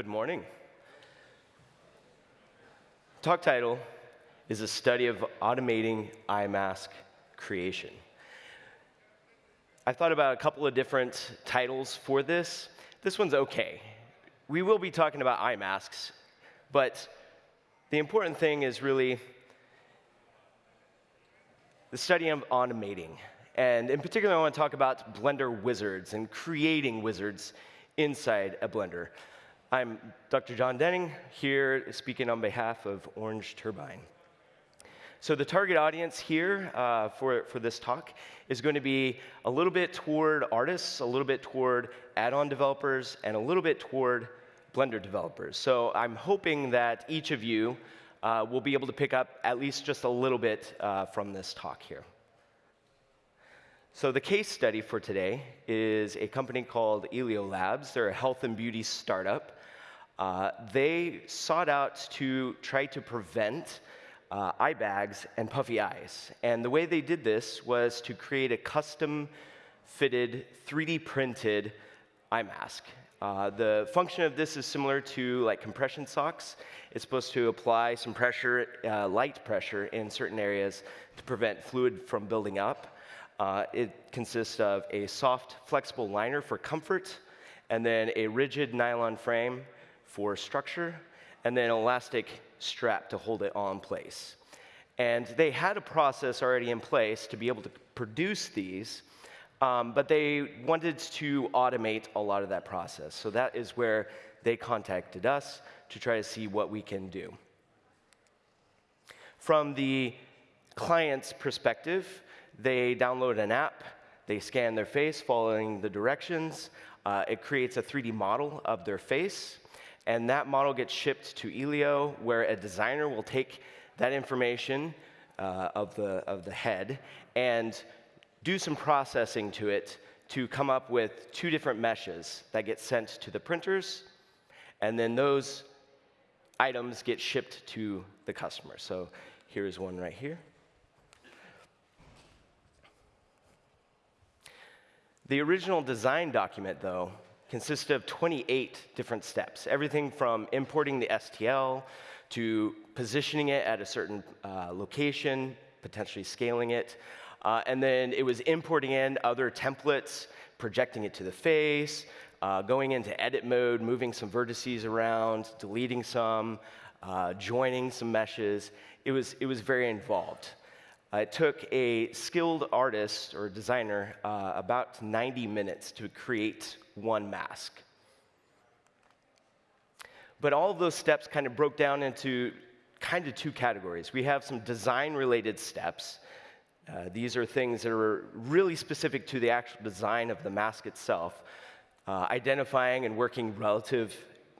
Good morning. Talk title is a study of automating eye mask creation. I thought about a couple of different titles for this. This one's okay. We will be talking about eye masks, but the important thing is really the study of automating. And in particular, I want to talk about Blender wizards and creating wizards inside a Blender. I'm Dr. John Denning, here speaking on behalf of Orange Turbine. So the target audience here uh, for, for this talk is going to be a little bit toward artists, a little bit toward add-on developers, and a little bit toward Blender developers. So I'm hoping that each of you uh, will be able to pick up at least just a little bit uh, from this talk here. So the case study for today is a company called Elio Labs. They're a health and beauty startup. Uh, they sought out to try to prevent uh, eye bags and puffy eyes. And the way they did this was to create a custom fitted, 3D printed eye mask. Uh, the function of this is similar to like compression socks. It's supposed to apply some pressure, uh, light pressure in certain areas to prevent fluid from building up. Uh, it consists of a soft, flexible liner for comfort, and then a rigid nylon frame for structure, and then an elastic strap to hold it on place. And they had a process already in place to be able to produce these, um, but they wanted to automate a lot of that process. So that is where they contacted us to try to see what we can do. From the client's perspective, they download an app, they scan their face following the directions. Uh, it creates a 3D model of their face, and that model gets shipped to Elio, where a designer will take that information uh, of, the, of the head and do some processing to it to come up with two different meshes that get sent to the printers, and then those items get shipped to the customer. So here's one right here. The original design document, though, consisted of 28 different steps, everything from importing the STL to positioning it at a certain uh, location, potentially scaling it, uh, and then it was importing in other templates, projecting it to the face, uh, going into edit mode, moving some vertices around, deleting some, uh, joining some meshes. It was, it was very involved. Uh, it took a skilled artist or designer uh, about 90 minutes to create one mask. But all of those steps kind of broke down into kind of two categories. We have some design related steps. Uh, these are things that are really specific to the actual design of the mask itself, uh, identifying and working relative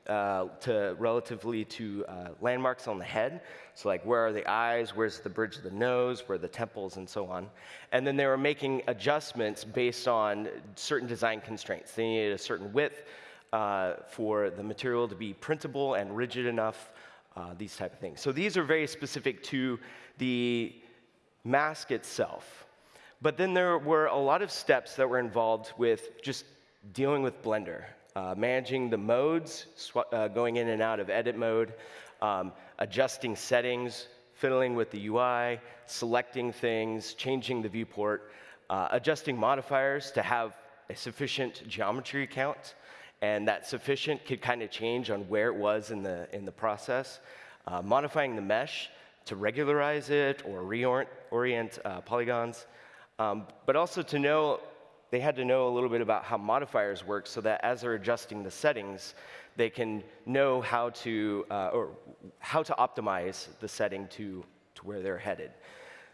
uh, to relatively to uh, landmarks on the head. So like where are the eyes, where's the bridge of the nose, where are the temples, and so on. And then they were making adjustments based on certain design constraints. They needed a certain width uh, for the material to be printable and rigid enough, uh, these type of things. So these are very specific to the mask itself. But then there were a lot of steps that were involved with just dealing with Blender uh, managing the modes, uh, going in and out of edit mode, um, adjusting settings, fiddling with the UI, selecting things, changing the viewport, uh, adjusting modifiers to have a sufficient geometry count, and that sufficient could kind of change on where it was in the, in the process. Uh, modifying the mesh to regularize it or reorient uh, polygons, um, but also to know they had to know a little bit about how modifiers work so that as they're adjusting the settings, they can know how to, uh, or how to optimize the setting to, to where they're headed.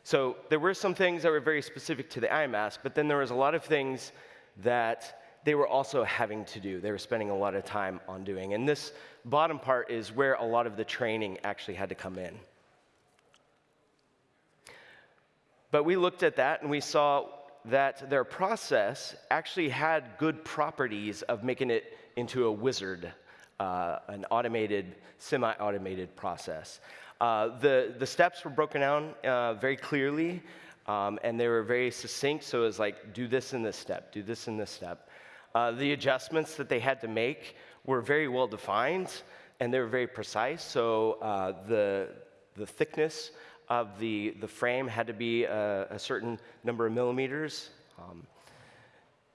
So there were some things that were very specific to the eye mask, but then there was a lot of things that they were also having to do. They were spending a lot of time on doing. And this bottom part is where a lot of the training actually had to come in. But we looked at that and we saw that their process actually had good properties of making it into a wizard, uh, an automated, semi-automated process. Uh, the, the steps were broken down uh, very clearly, um, and they were very succinct, so it was like, do this in this step, do this in this step. Uh, the adjustments that they had to make were very well defined and they were very precise. So uh, the, the thickness of the, the frame had to be a, a certain number of millimeters. Um,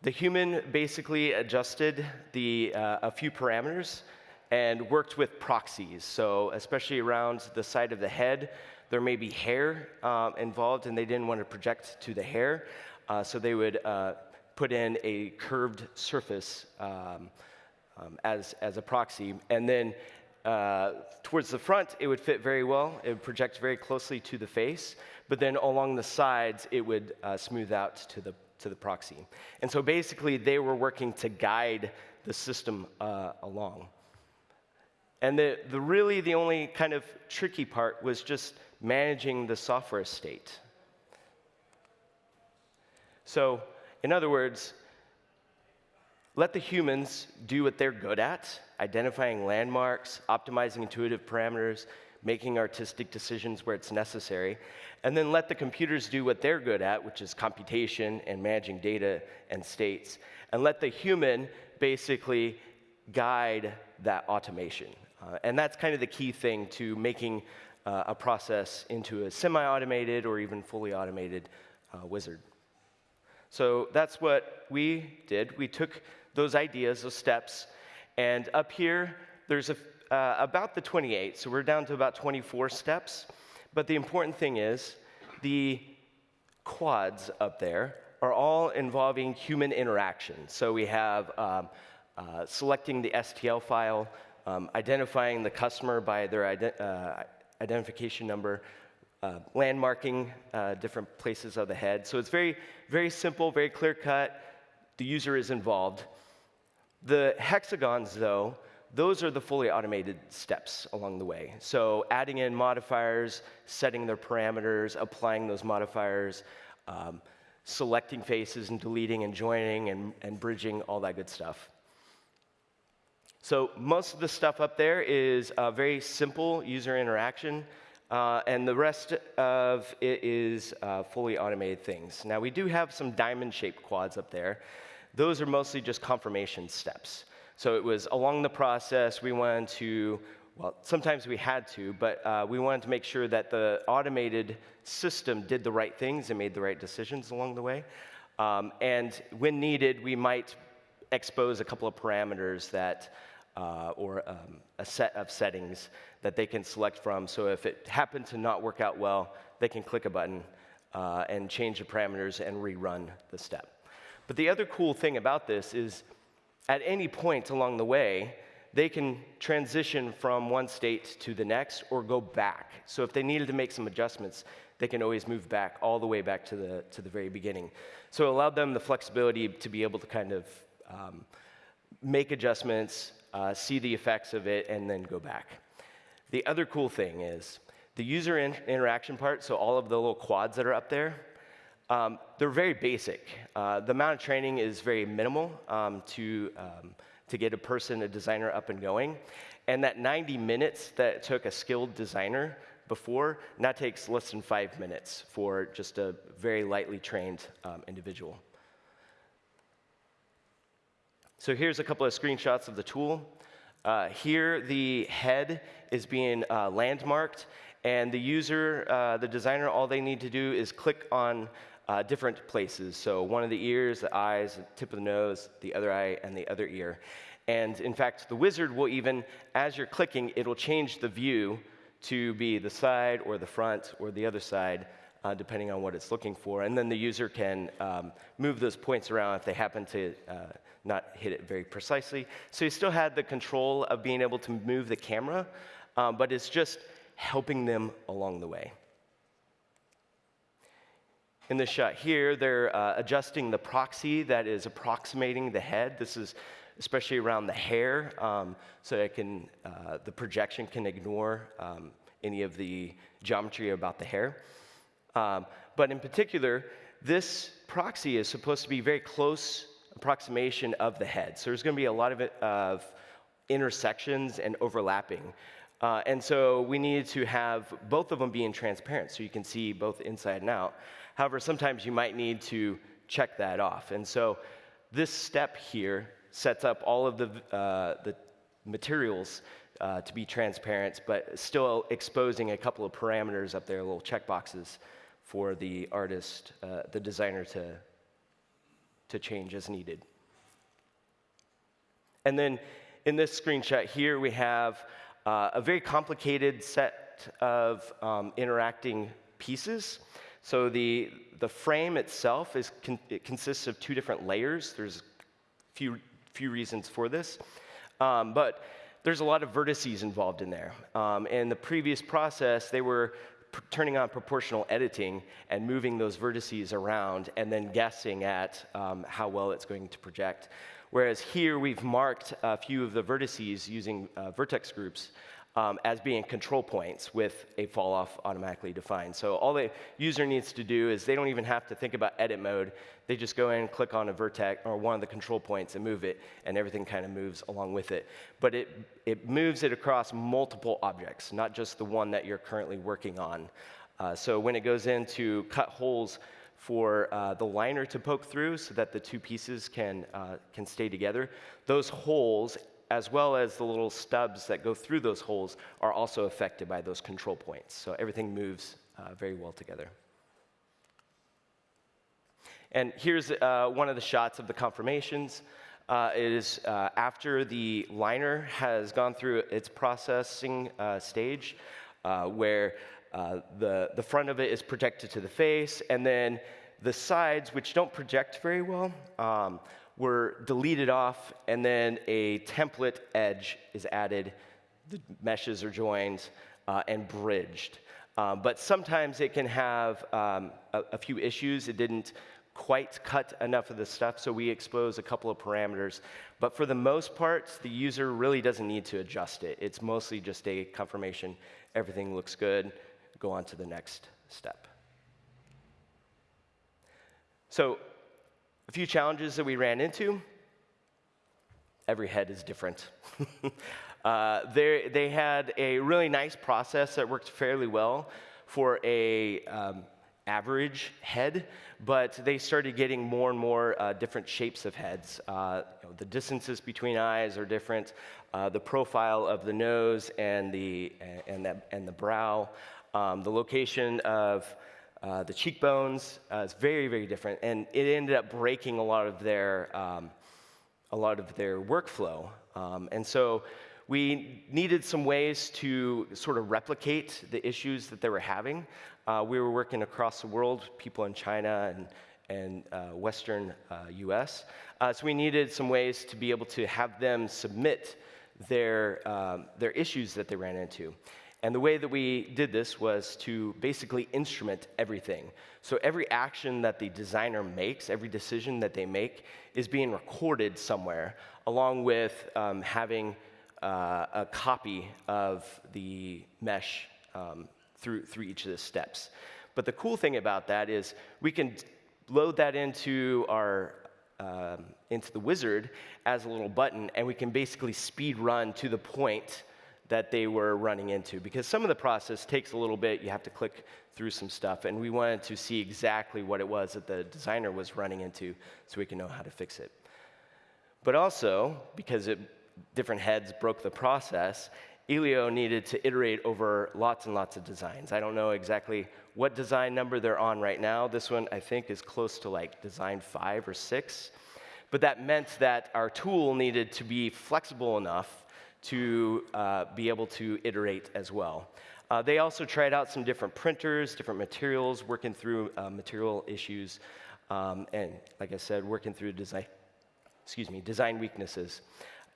the human basically adjusted the, uh, a few parameters and worked with proxies. So, especially around the side of the head, there may be hair uh, involved, and they didn't want to project to the hair. Uh, so, they would uh, put in a curved surface um, um, as, as a proxy. And then uh, towards the front, it would fit very well. It would project very closely to the face. But then along the sides, it would uh, smooth out to the, to the proxy. And so basically, they were working to guide the system uh, along. And the, the really the only kind of tricky part was just managing the software state. So, in other words, let the humans do what they're good at identifying landmarks, optimizing intuitive parameters, making artistic decisions where it's necessary, and then let the computers do what they're good at, which is computation and managing data and states, and let the human basically guide that automation. Uh, and that's kind of the key thing to making uh, a process into a semi automated or even fully automated uh, wizard. So that's what we did. We took those ideas, those steps. And up here, there's a, uh, about the 28, so we're down to about 24 steps. But the important thing is the quads up there are all involving human interaction. So we have um, uh, selecting the STL file, um, identifying the customer by their ident uh, identification number, uh, landmarking uh, different places of the head. So it's very, very simple, very clear cut. The user is involved. The hexagons, though, those are the fully automated steps along the way. So adding in modifiers, setting their parameters, applying those modifiers, um, selecting faces and deleting and joining and, and bridging, all that good stuff. So most of the stuff up there is a very simple user interaction, uh, and the rest of it is uh, fully automated things. Now we do have some diamond-shaped quads up there those are mostly just confirmation steps. So it was along the process, we wanted to, well, sometimes we had to, but uh, we wanted to make sure that the automated system did the right things and made the right decisions along the way. Um, and when needed, we might expose a couple of parameters that, uh, or um, a set of settings that they can select from. So if it happened to not work out well, they can click a button uh, and change the parameters and rerun the step. But the other cool thing about this is at any point along the way, they can transition from one state to the next or go back. So if they needed to make some adjustments, they can always move back all the way back to the, to the very beginning. So it allowed them the flexibility to be able to kind of um, make adjustments, uh, see the effects of it, and then go back. The other cool thing is the user in interaction part, so all of the little quads that are up there, um, they're very basic. Uh, the amount of training is very minimal um, to, um, to get a person, a designer, up and going. And that 90 minutes that it took a skilled designer before, now takes less than five minutes for just a very lightly trained um, individual. So here's a couple of screenshots of the tool. Uh, here, the head is being uh, landmarked, and the user, uh, the designer, all they need to do is click on uh, different places. So one of the ears, the eyes, the tip of the nose, the other eye, and the other ear. And in fact, the wizard will even, as you're clicking, it'll change the view to be the side or the front or the other side, uh, depending on what it's looking for. And then the user can um, move those points around if they happen to uh, not hit it very precisely. So you still had the control of being able to move the camera, um, but it's just helping them along the way. In this shot here, they're uh, adjusting the proxy that is approximating the head. This is especially around the hair, um, so it can, uh, the projection can ignore um, any of the geometry about the hair. Um, but in particular, this proxy is supposed to be very close approximation of the head. So there's going to be a lot of, it, of intersections and overlapping. Uh, and so we needed to have both of them being transparent so you can see both inside and out. However, sometimes you might need to check that off. And so this step here sets up all of the, uh, the materials uh, to be transparent, but still exposing a couple of parameters up there, little checkboxes for the artist, uh, the designer to, to change as needed. And then in this screenshot here, we have uh, a very complicated set of um, interacting pieces. So the, the frame itself is con it consists of two different layers. There's a few, few reasons for this. Um, but there's a lot of vertices involved in there. Um, in the previous process, they were turning on proportional editing and moving those vertices around and then guessing at um, how well it's going to project. Whereas here we've marked a few of the vertices using uh, vertex groups um, as being control points with a fall off automatically defined. So all the user needs to do is they don't even have to think about edit mode. They just go in click on a vertex or one of the control points and move it, and everything kind of moves along with it. But it, it moves it across multiple objects, not just the one that you're currently working on. Uh, so when it goes in to cut holes for uh, the liner to poke through so that the two pieces can, uh, can stay together, those holes as well as the little stubs that go through those holes, are also affected by those control points. So everything moves uh, very well together. And here's uh, one of the shots of the confirmations. Uh, it is uh, after the liner has gone through its processing uh, stage, uh, the, the front of it is projected to the face, and then the sides, which don't project very well, um, were deleted off, and then a template edge is added. The meshes are joined uh, and bridged. Um, but sometimes it can have um, a, a, few issues. It didn't quite cut enough of the stuff, so we expose a couple of parameters. But for the most part, the user really doesn't need to adjust it. It's mostly just a confirmation. Everything looks good. Go on to the next step. So a few challenges that we ran into. Every head is different. uh, they had a really nice process that worked fairly well for a um, average head, but they started getting more and more uh, different shapes of heads. Uh, you know, the distances between eyes are different. Uh, the profile of the nose and the and the, and the brow, um, the location of uh, the cheekbones uh, is very, very different, and it ended up breaking a lot of their, um, a lot of their workflow. Um, and so we needed some ways to sort of replicate the issues that they were having. Uh, we were working across the world, people in China and, and uh, Western US. Uh, uh, so we needed some ways to be able to have them submit their, um, their issues that they ran into. And the way that we did this was to basically instrument everything. So every action that the designer makes, every decision that they make, is being recorded somewhere, along with um, having uh, a copy of the mesh um, through, through each of the steps. But the cool thing about that is we can load that into our um, into the wizard as a little button, and we can basically speed run to the point that they were running into because some of the process takes a little bit. You have to click through some stuff, and we wanted to see exactly what it was that the designer was running into so we can know how to fix it. But also, because it, different heads broke the process, Elio needed to iterate over lots and lots of designs. I don't know exactly what design number they're on right now. This one, I think, is close to like design five or six. But that meant that our tool needed to be flexible enough to uh, be able to iterate as well. Uh, they also tried out some different printers, different materials, working through uh, material issues, um, and like I said, working through design, excuse me, design weaknesses.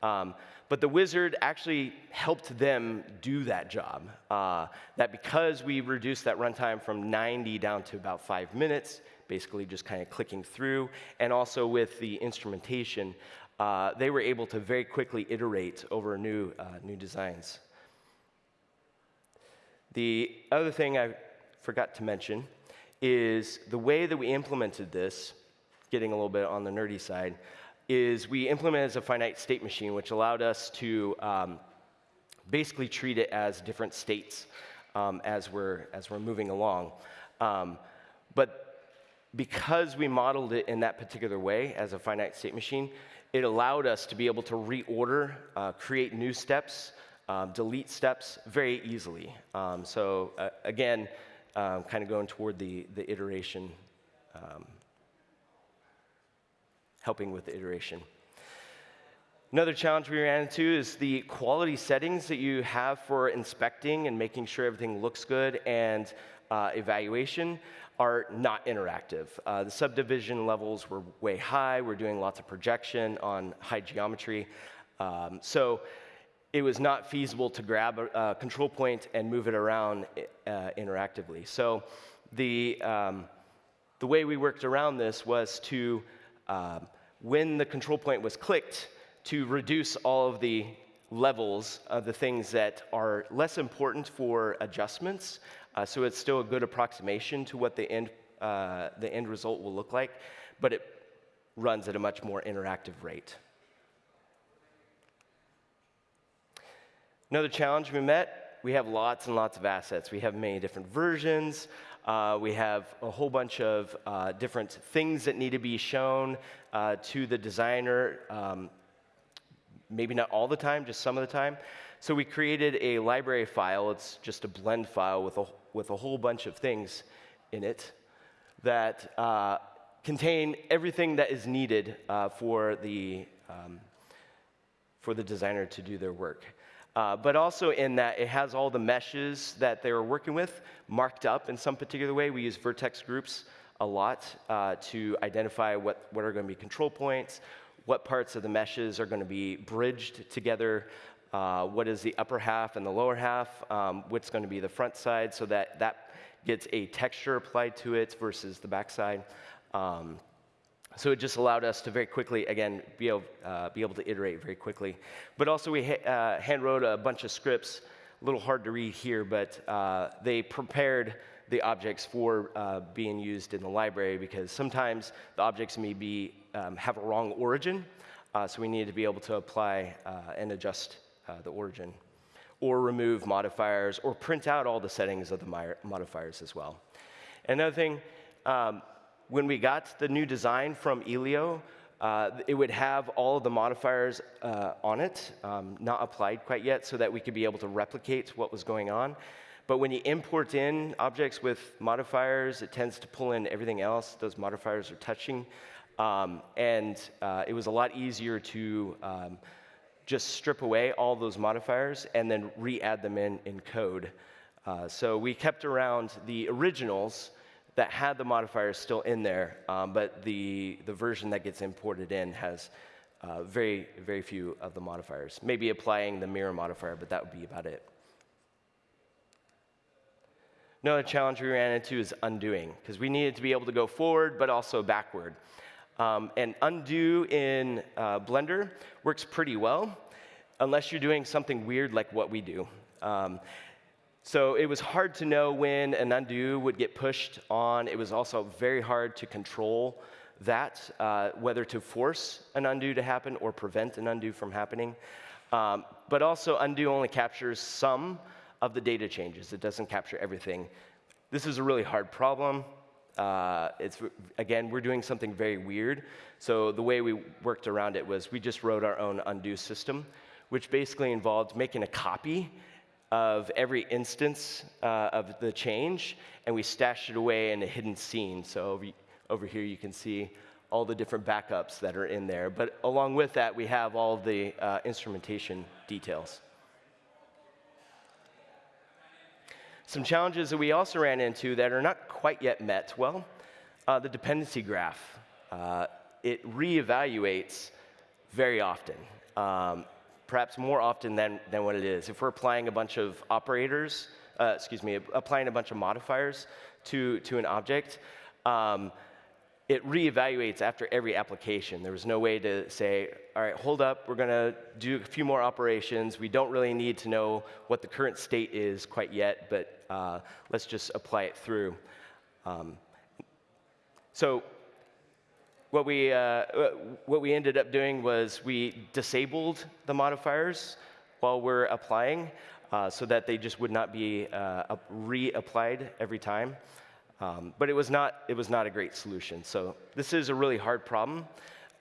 Um, but the wizard actually helped them do that job. Uh, that because we reduced that runtime from 90 down to about five minutes, basically just kind of clicking through, and also with the instrumentation, uh, they were able to very quickly iterate over new, uh, new designs. The other thing I forgot to mention is the way that we implemented this, getting a little bit on the nerdy side, is we implemented as a finite state machine, which allowed us to um, basically treat it as different states um, as, we're, as we're moving along. Um, but because we modeled it in that particular way as a finite state machine, it allowed us to be able to reorder, uh, create new steps, um, delete steps very easily. Um, so uh, again, um, kind of going toward the, the iteration, um, helping with the iteration. Another challenge we ran into is the quality settings that you have for inspecting and making sure everything looks good and uh, evaluation are not interactive. Uh, the subdivision levels were way high. We're doing lots of projection on high geometry. Um, so it was not feasible to grab a, a control point and move it around uh, interactively. So the, um, the way we worked around this was to, um, when the control point was clicked, to reduce all of the levels of the things that are less important for adjustments. Uh, so it's still a good approximation to what the end, uh, the end result will look like, but it runs at a much more interactive rate. Another challenge we met, we have lots and lots of assets. We have many different versions. Uh, we have a whole bunch of uh, different things that need to be shown uh, to the designer, um, maybe not all the time, just some of the time. So we created a library file. It's just a blend file with a, with a whole bunch of things in it that uh, contain everything that is needed uh, for, the, um, for the designer to do their work. Uh, but also in that it has all the meshes that they were working with marked up in some particular way. We use vertex groups a lot uh, to identify what, what are going to be control points, what parts of the meshes are going to be bridged together, uh, what is the upper half and the lower half, um, what's going to be the front side, so that that gets a texture applied to it versus the back side. Um, so it just allowed us to very quickly, again, be able, uh, be able to iterate very quickly. But also we ha- uh, hand wrote a bunch of scripts, a little hard to read here, but uh, they prepared the objects for uh, being used in the library because sometimes the objects may be, um, have a wrong origin, uh, so we needed to be able to apply uh, and adjust the origin. Or remove modifiers, or print out all the settings of the modifiers as well. Another thing, um, when we got the new design from Elio, uh, it would have all of the modifiers uh, on it, um, not applied quite yet, so that we could be able to replicate what was going on. But when you import in objects with modifiers, it tends to pull in everything else those modifiers are touching. Um, and uh, it was a lot easier to um, just strip away all those modifiers and then re-add them in in code. Uh, so we kept around the originals that had the modifiers still in there, um, but the, the version that gets imported in has uh, very, very few of the modifiers. Maybe applying the mirror modifier, but that would be about it. Another challenge we ran into is undoing, because we needed to be able to go forward, but also backward. Um, and undo in uh, Blender works pretty well, unless you're doing something weird like what we do. Um, so it was hard to know when an undo would get pushed on. It was also very hard to control that, uh, whether to force an undo to happen or prevent an undo from happening. Um, but also, undo only captures some of the data changes. It doesn't capture everything. This is a really hard problem. Uh, it's again, we're doing something very weird. So the way we worked around it was we just wrote our own undo system, which basically involved making a copy of every instance uh, of the change, and we stashed it away in a hidden scene. So over, over here you can see all the different backups that are in there. But along with that, we have all the uh, instrumentation details. Some challenges that we also ran into that are not quite yet met. Well, uh, the dependency graph. Uh, it reevaluates very often. Um, perhaps more often than, than what it is. If we're applying a bunch of operators, uh, excuse me, applying a bunch of modifiers to, to an object, um, it reevaluates after every application. There was no way to say, all right, hold up, we're going to do a few more operations. We don't really need to know what the current state is quite yet, but uh, let's just apply it through. Um, so what we, uh, what we ended up doing was we disabled the modifiers while we're applying uh, so that they just would not be uh, reapplied every time. Um, but it was, not, it was not a great solution. So this is a really hard problem.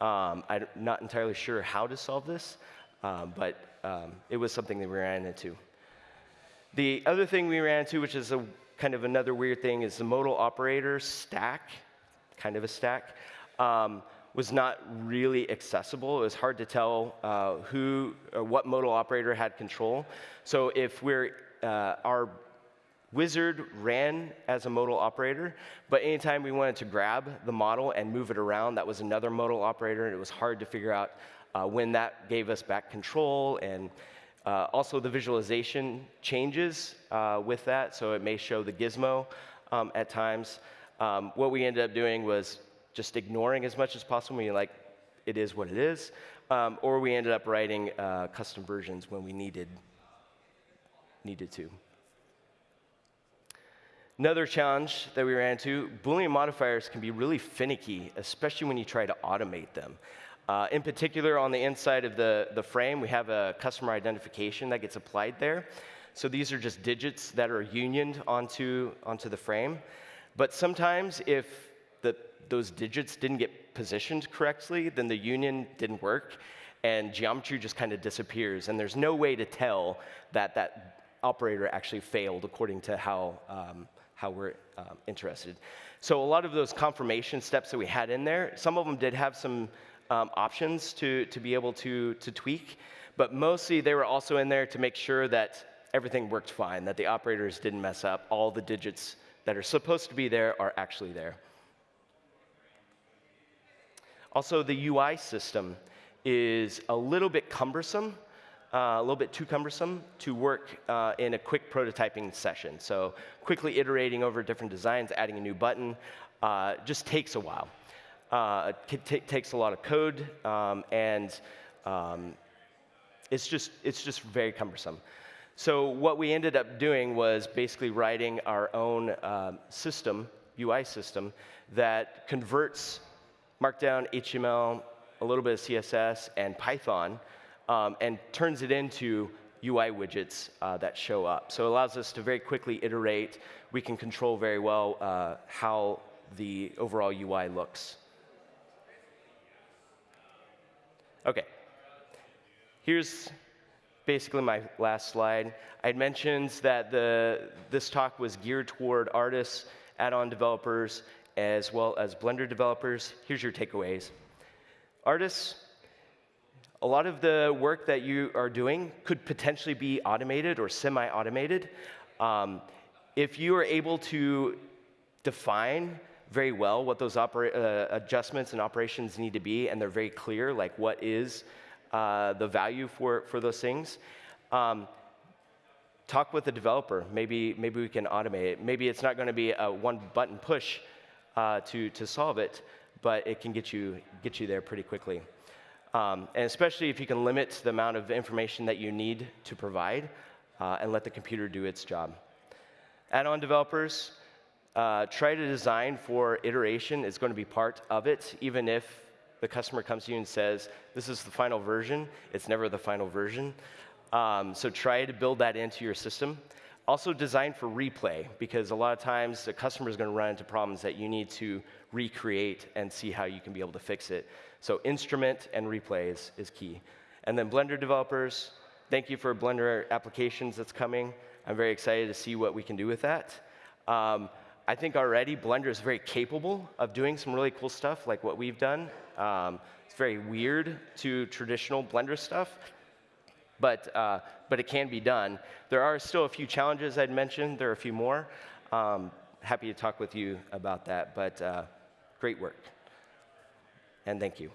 Um, I'm not entirely sure how to solve this, um, but um, it was something that we ran into. The other thing we ran into, which is a kind of another weird thing, is the modal operator stack, kind of a stack, um, was not really accessible. It was hard to tell uh, who what modal operator had control. So if we're uh, our Wizard ran as a modal operator, but anytime we wanted to grab the model and move it around, that was another modal operator, and it was hard to figure out uh, when that gave us back control. And uh, also, the visualization changes uh, with that, so it may show the gizmo um, at times. Um, what we ended up doing was just ignoring as much as possible. We like, it is what it is. Um, or we ended up writing uh, custom versions when we needed, needed to. Another challenge that we ran into, Boolean modifiers can be really finicky, especially when you try to automate them. Uh, in particular, on the inside of the, the frame, we have a customer identification that gets applied there. So these are just digits that are unioned onto, onto the frame. But sometimes if the, those digits didn't get positioned correctly, then the union didn't work, and geometry just kind of disappears. And there's no way to tell that that operator actually failed according to how, um, how we're um, interested. So a lot of those confirmation steps that we had in there, some of them did have some um, options to, to be able to, to tweak, but mostly they were also in there to make sure that everything worked fine, that the operators didn't mess up, all the digits that are supposed to be there are actually there. Also, the UI system is a little bit cumbersome uh, a little bit too cumbersome to work uh, in a quick prototyping session. So quickly iterating over different designs, adding a new button, uh, just takes a while. Uh, it takes a lot of code, um, and um, it's, just, it's just very cumbersome. So what we ended up doing was basically writing our own um, system, UI system, that converts Markdown, HTML, a little bit of CSS, and Python um, and turns it into UI widgets uh, that show up. So it allows us to very quickly iterate. We can control very well uh, how the overall UI looks. Okay. Here's basically my last slide. I had mentioned that the, this talk was geared toward artists, add-on developers, as well as Blender developers. Here's your takeaways. Artists, a lot of the work that you are doing could potentially be automated or semi-automated. Um, if you are able to define very well what those uh, adjustments and operations need to be, and they're very clear, like what is uh, the value for, for those things, um, talk with the developer. Maybe, maybe we can automate it. Maybe it's not going to be a one button push uh, to, to solve it, but it can get you, get you there pretty quickly. Um, and especially if you can limit the amount of information that you need to provide uh, and let the computer do its job. Add-on developers, uh, try to design for iteration is going to be part of it, even if the customer comes to you and says, this is the final version, it's never the final version. Um, so try to build that into your system. Also designed for replay, because a lot of times the customer is going to run into problems that you need to recreate and see how you can be able to fix it. So instrument and replays is key. And then Blender developers, thank you for Blender applications that's coming. I'm very excited to see what we can do with that. Um, I think already Blender is very capable of doing some really cool stuff like what we've done. Um, it's very weird to traditional Blender stuff, but, uh, but it can be done. There are still a few challenges I'd mentioned. There are a few more. Um, happy to talk with you about that, but uh, great work and thank you.